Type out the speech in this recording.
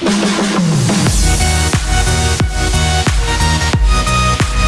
Bye.